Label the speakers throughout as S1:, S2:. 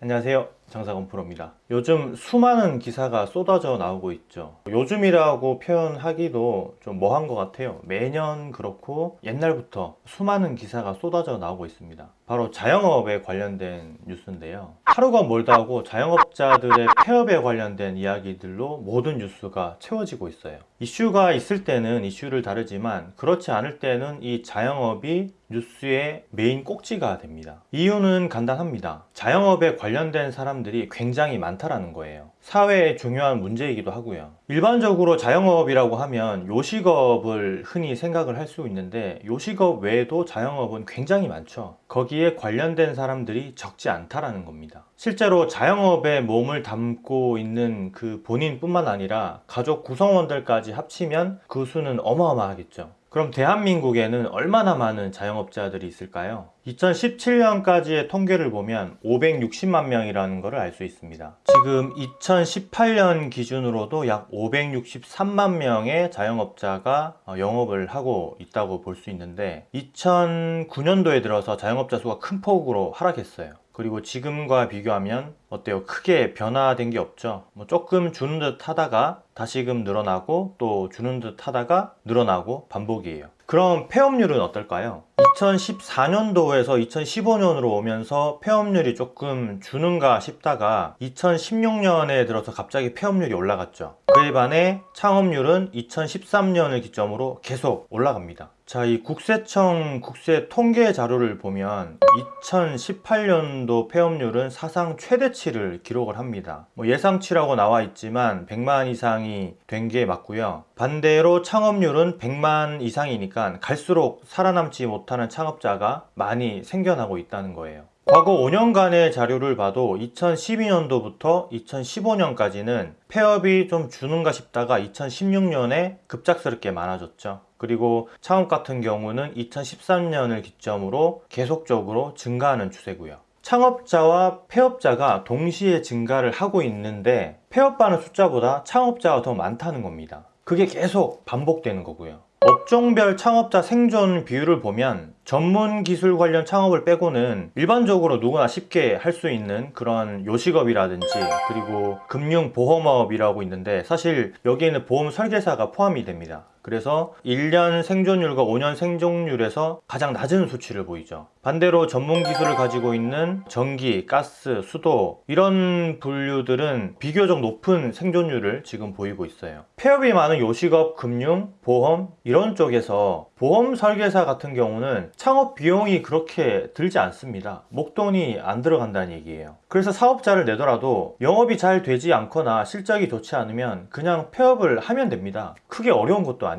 S1: 안녕하세요 장사건 프로입니다. 요즘 수많은 기사가 쏟아져 나오고 있죠. 요즘이라고 표현하기도 좀 뭐한 것 같아요. 매년 그렇고 옛날부터 수많은 기사가 쏟아져 나오고 있습니다. 바로 자영업에 관련된 뉴스인데요. 하루가 멀다 하고 자영업자들의 폐업에 관련된 이야기들로 모든 뉴스가 채워지고 있어요. 이슈가 있을 때는 이슈를 다루지만 그렇지 않을 때는 이 자영업이 뉴스의 메인 꼭지가 됩니다. 이유는 간단합니다. 자영업에 관련된 사람 들이 굉장히 많다라는 거예요. 사회에 중요한 문제이기도 하고요. 일반적으로 자영업이라고 하면 요식업을 흔히 생각을 할 수 있는데 요식업 외에도 자영업은 굉장히 많죠. 거기에 관련된 사람들이 적지 않다라는 겁니다. 실제로 자영업에 몸을 담고 있는 그 본인뿐만 아니라 가족 구성원들까지 합치면 그 수는 어마어마하겠죠 그럼 대한민국에는 얼마나 많은 자영업자들이 있을까요? 2017년까지의 통계를 보면 560만 명이라는 것을 알 수 있습니다. 지금 2018년 기준으로도 약 563만 명의 자영업자가 어, 영업을 하고 있다고 볼 수 있는데 2009년도에 들어서 자영업자 수가 큰 폭으로 하락했어요. 그리고 지금과 비교하면 어때요? 크게 변화된 게 없죠. 뭐 조금 주는 듯 하다가 다시금 늘어나고 또 주는 듯 하다가 늘어나고 반복이에요. 그럼 폐업률은 어떨까요? 2014년도에서 2015년으로 오면서 폐업률이 조금 주는가 싶다가 2016년에 들어서 갑자기 폐업률이 올라갔죠. 그에 반해 창업률은 2013년을 기점으로 계속 올라갑니다. 자, 이 국세청 국세 통계 자료를 보면 2018년도 폐업률은 사상 최대치를 기록을 합니다. 뭐 예상치라고 나와 있지만 100만 이상이 된 게 맞고요. 반대로 창업률은 100만 이상이니까 갈수록 살아남지 못하는 창업자가 많이 생겨나고 있다는 거예요. 과거 5년간의 자료를 봐도 2012년도부터 2015년까지는 폐업이 좀 주는가 싶다가 2016년에 급작스럽게 많아졌죠. 그리고 창업 같은 경우는 2013년을 기점으로 계속적으로 증가하는 추세고요. 창업자와 폐업자가 동시에 증가를 하고 있는데 폐업하는 숫자보다 창업자가 더 많다는 겁니다. 그게 계속 반복되는 거고요. 업종별 창업자 생존 비율을 보면 전문 기술 관련 창업을 빼고는 일반적으로 누구나 쉽게 할 수 있는 그런 요식업이라든지 그리고 금융보험업이라고 있는데 사실 여기에는 보험 설계사가 포함이 됩니다. 그래서 1년 생존율과 5년 생존율에서 가장 낮은 수치를 보이죠. 반대로 전문 기술을 가지고 있는 전기, 가스, 수도 이런 분류들은 비교적 높은 생존율을 지금 보이고 있어요. 폐업이 많은 요식업, 금융, 보험 이런 쪽에서 보험 설계사 같은 경우는 창업 비용이 그렇게 들지 않습니다. 목돈이 안 들어간다는 얘기예요. 그래서 사업자를 내더라도 영업이 잘 되지 않거나 실적이 좋지 않으면 그냥 폐업을 하면 됩니다. 크게 어려운 것도 아니에요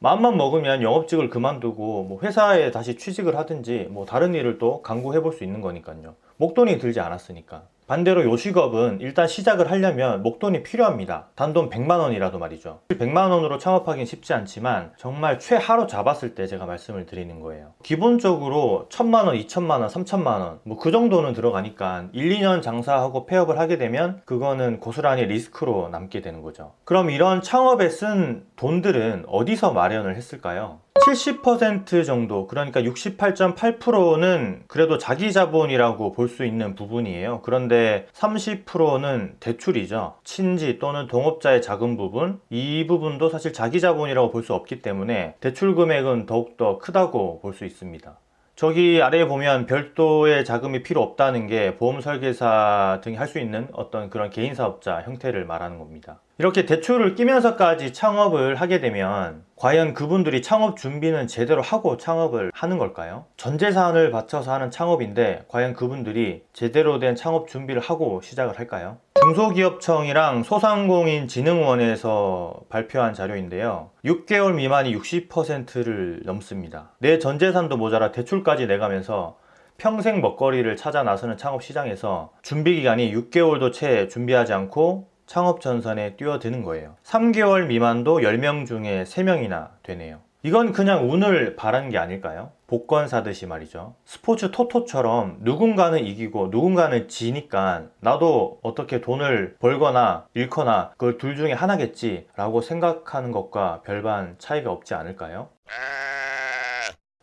S1: 마음만 먹으면 영업직을 그만두고 뭐 회사에 다시 취직을 하든지 뭐 다른 일을 또 강구해 볼 수 있는 거니까요. 목돈이 들지 않았으니까 반대로 요식업은 일단 시작을 하려면 목돈이 필요합니다. 단돈 100만원이라도 말이죠. 100만원으로 창업하긴 쉽지 않지만 정말 최하로 잡았을 때 제가 말씀을 드리는 거예요. 기본적으로 1000만원, 2000만원, 3000만원 뭐 그 정도는 들어가니까 1, 2년 장사하고 폐업을 하게 되면 그거는 고스란히 리스크로 남게 되는 거죠. 그럼 이런 창업에 쓴 돈들은 어디서 마련을 했을까요? 70% 정도 그러니까 68.8%는 그래도 자기 자본이라고 볼 수 있는 부분이에요. 그런데 30%는 대출이죠. 친지 또는 동업자의 작은 부분 이 부분도 사실 자기 자본이라고 볼 수 없기 때문에 대출 금액은 더욱더 크다고 볼 수 있습니다. 저기 아래에 보면 별도의 자금이 필요 없다는 게 보험 설계사 등이 할 수 있는 어떤 그런 개인 사업자 형태를 말하는 겁니다 이렇게 대출을 끼면서까지 창업을 하게 되면 과연 그분들이 창업 준비는 제대로 하고 창업을 하는 걸까요? 전재산을 바쳐서 하는 창업인데 과연 그분들이 제대로 된 창업 준비를 하고 시작을 할까요? 중소기업청이랑 소상공인진흥원에서 발표한 자료인데요 6개월 미만이 60%를 넘습니다 내 전재산도 모자라 대출까지 내가면서 평생 먹거리를 찾아 나서는 창업 시장에서 준비기간이 6개월도 채 준비하지 않고 창업 전선에 뛰어드는 거예요 3개월 미만도 10명 중에 3명이나 되네요 이건 그냥 운을 바라는 게 아닐까요? 복권 사듯이 말이죠 스포츠 토토처럼 누군가는 이기고 누군가는 지니까 나도 어떻게 돈을 벌거나 잃거나 그걸 둘 중에 하나겠지 라고 생각하는 것과 별반 차이가 없지 않을까요?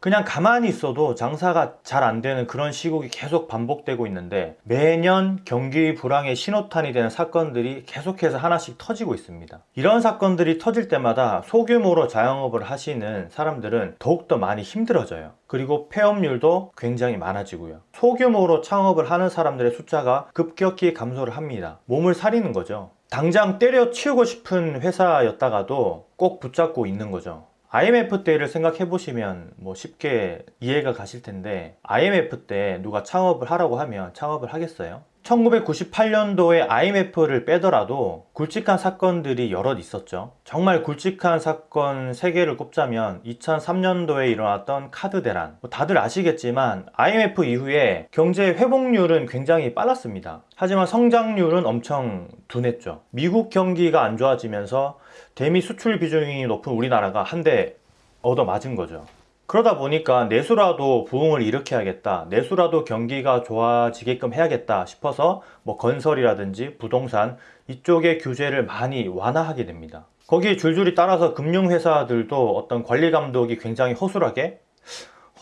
S1: 그냥 가만히 있어도 장사가 잘 안 되는 그런 시국이 계속 반복되고 있는데 매년 경기 불황의 신호탄이 되는 사건들이 계속해서 하나씩 터지고 있습니다. 이런 사건들이 터질 때마다 소규모로 자영업을 하시는 사람들은 더욱더 많이 힘들어져요. 그리고 폐업률도 굉장히 많아지고요. 소규모로 창업을 하는 사람들의 숫자가 급격히 감소를 합니다. 몸을 사리는 거죠. 당장 때려치우고 싶은 회사였다가도 꼭 붙잡고 있는 거죠. IMF 때를 생각해 보시면 뭐 쉽게 이해가 가실 텐데 IMF 때 누가 창업을 하라고 하면 창업을 하겠어요? 1998년도에 IMF를 빼더라도 굵직한 사건들이 여럿 있었죠. 정말 굵직한 사건 3개를 꼽자면 2003년도에 일어났던 카드 대란. 뭐 다들 아시겠지만 IMF 이후에 경제 회복률은 굉장히 빨랐습니다. 하지만 성장률은 엄청 둔했죠. 미국 경기가 안 좋아지면서 대미 수출 비중이 높은 우리나라가 한대 얻어 맞은 거죠. 그러다 보니까 내수라도 부흥을 일으켜야겠다. 내수라도 경기가 좋아지게끔 해야겠다 싶어서 뭐 건설이라든지 부동산 이쪽의 규제를 많이 완화하게 됩니다. 거기에 줄줄이 따라서 금융회사들도 어떤 관리 감독이 굉장히 허술하게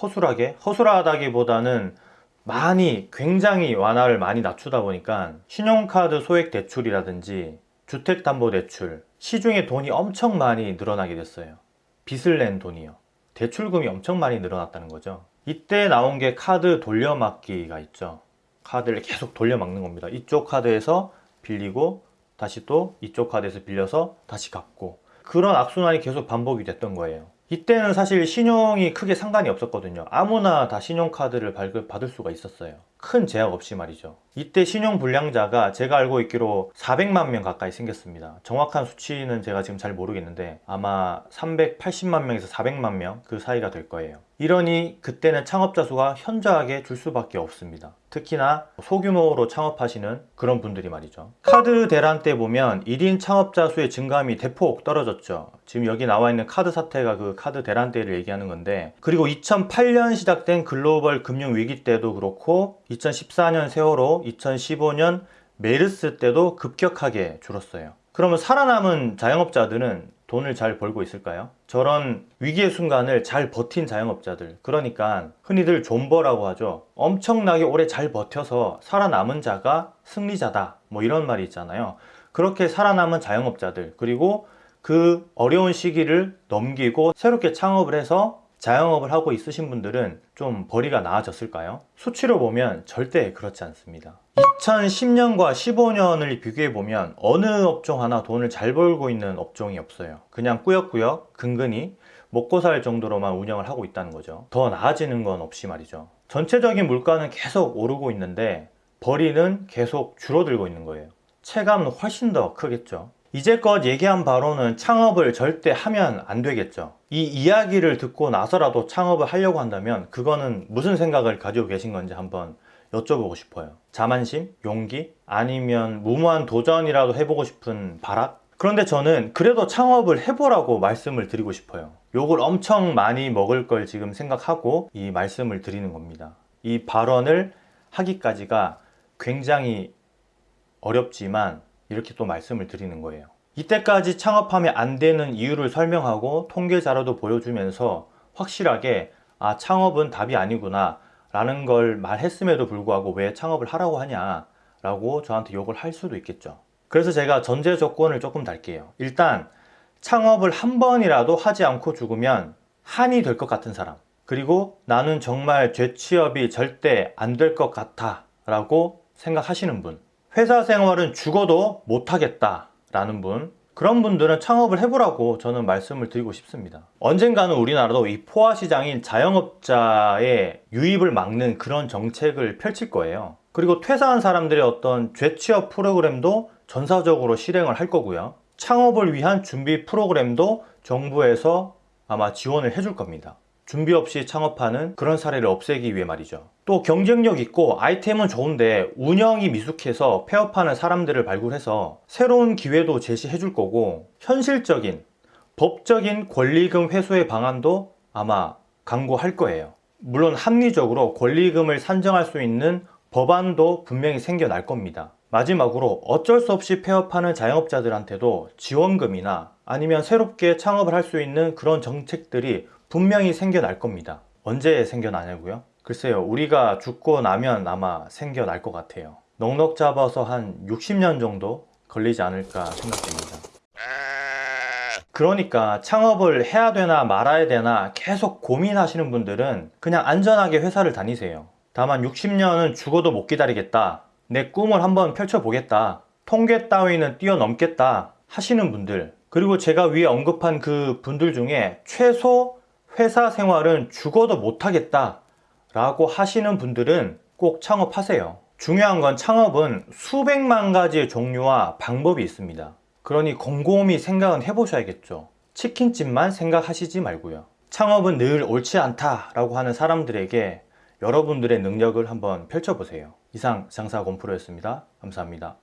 S1: 허술하게 허술하다기보다는 많이 굉장히 완화를 많이 낮추다 보니까 신용카드 소액 대출이라든지 주택담보대출 시중에 돈이 엄청 많이 늘어나게 됐어요. 빚을 낸 돈이요 대출금이 엄청 많이 늘어났다는 거죠. 이때 나온 게 카드 돌려막기가 있죠. 카드를 계속 돌려막는 겁니다. 이쪽 카드에서 빌리고 다시 또 이쪽 카드에서 빌려서 다시 갚고. 그런 악순환이 계속 반복이 됐던 거예요. 이때는 사실 신용이 크게 상관이 없었거든요. 아무나 다 신용카드를 발급 받을 수가 있었어요 큰 제약 없이 말이죠. 이때 신용 불량자가 제가 알고 있기로 400만 명 가까이 생겼습니다. 정확한 수치는 제가 지금 잘 모르겠는데 아마 380만 명에서 400만 명 그 사이가 될 거예요. 이러니 그때는 창업자 수가 현저하게 줄 수밖에 없습니다. 특히나 소규모로 창업하시는 그런 분들이 말이죠. 카드 대란 때 보면 1인 창업자 수의 증감이 대폭 떨어졌죠. 지금 여기 나와 있는 카드 사태가 그 카드 대란 때를 얘기하는 건데 그리고 2008년 시작된 글로벌 금융위기 때도 그렇고 2014년 세월호 2015년 메르스 때도 급격하게 줄었어요. 그러면 살아남은 자영업자들은 돈을 잘 벌고 있을까요? 저런 위기의 순간을 잘 버틴 자영업자들. 그러니까 흔히들 존버라고 하죠. 엄청나게 오래 잘 버텨서 살아남은 자가 승리자다. 뭐 이런 말이 있잖아요. 그렇게 살아남은 자영업자들 그리고 그 어려운 시기를 넘기고 새롭게 창업을 해서 자영업을 하고 있으신 분들은 좀 벌이가 나아졌을까요? 수치로 보면 절대 그렇지 않습니다. 2010년과 15년을 비교해 보면 어느 업종 하나 돈을 잘 벌고 있는 업종이 없어요. 그냥 꾸역꾸역 근근히 먹고 살 정도로만 운영을 하고 있다는 거죠. 더 나아지는 건 없이 말이죠. 전체적인 물가는 계속 오르고 있는데 벌이는 계속 줄어들고 있는 거예요. 체감은 훨씬 더 크겠죠 이제껏 얘기한 바로는 창업을 절대 하면 안 되겠죠 이 이야기를 듣고 나서라도 창업을 하려고 한다면 그거는 무슨 생각을 가지고 계신 건지 한번 여쭤보고 싶어요 자만심? 용기? 아니면 무모한 도전이라도 해보고 싶은 발악? 그런데 저는 그래도 창업을 해보라고 말씀을 드리고 싶어요 욕을 엄청 많이 먹을 걸 지금 생각하고 이 말씀을 드리는 겁니다 이 발언을 하기까지가 굉장히 어렵지만 이렇게 또 말씀을 드리는 거예요. 이때까지 창업하면 안 되는 이유를 설명하고 통계 자료도 보여주면서 확실하게 아 창업은 답이 아니구나 라는 걸 말했음에도 불구하고 왜 창업을 하라고 하냐 라고 저한테 욕을 할 수도 있겠죠. 그래서 제가 전제 조건을 조금 달게요. 일단 창업을 한 번이라도 하지 않고 죽으면 한이 될 것 같은 사람 그리고 나는 정말 죄취업이 절대 안 될 것 같아 라고 생각하시는 분 회사 생활은 죽어도 못하겠다 라는 분 그런 분들은 창업을 해보라고 저는 말씀을 드리고 싶습니다. 언젠가는 우리나라도 이 포화 시장인 자영업자의 유입을 막는 그런 정책을 펼칠 거예요. 그리고 퇴사한 사람들의 어떤 재취업 프로그램도 전사적으로 실행을 할 거고요. 창업을 위한 준비 프로그램도 정부에서 아마 지원을 해줄 겁니다 준비 없이 창업하는 그런 사례를 없애기 위해 말이죠. 또 경쟁력 있고 아이템은 좋은데 운영이 미숙해서 폐업하는 사람들을 발굴해서 새로운 기회도 제시해 줄 거고 현실적인 법적인 권리금 회수의 방안도 아마 강구할 거예요. 물론 합리적으로 권리금을 산정할 수 있는 법안도 분명히 생겨날 겁니다. 마지막으로 어쩔 수 없이 폐업하는 자영업자들한테도 지원금이나 아니면 새롭게 창업을 할 수 있는 그런 정책들이 분명히 생겨날 겁니다 언제 생겨나냐고요? 글쎄요, 우리가 죽고 나면 아마 생겨날 것 같아요. 넉넉 잡아서 한 60년 정도 걸리지 않을까 생각됩니다. 그러니까 창업을 해야 되나 말아야 되나 계속 고민하시는 분들은 그냥 안전하게 회사를 다니세요. 다만 60년은 죽어도 못 기다리겠다. 내 꿈을 한번 펼쳐보겠다. 통계 따위는 뛰어넘겠다. 하시는 분들. 그리고 제가 위에 언급한 그 분들 중에 최소 회사 생활은 죽어도 못하겠다. 라고 하시는 분들은 꼭 창업하세요. 중요한 건 창업은 수백만 가지의 종류와 방법이 있습니다. 그러니 곰곰이 생각은 해보셔야겠죠. 치킨집만 생각하시지 말고요. 창업은 늘 옳지 않다 라고 하는 사람들에게 여러분들의 능력을 한번 펼쳐보세요. 이상 장사곰프로였습니다. 감사합니다.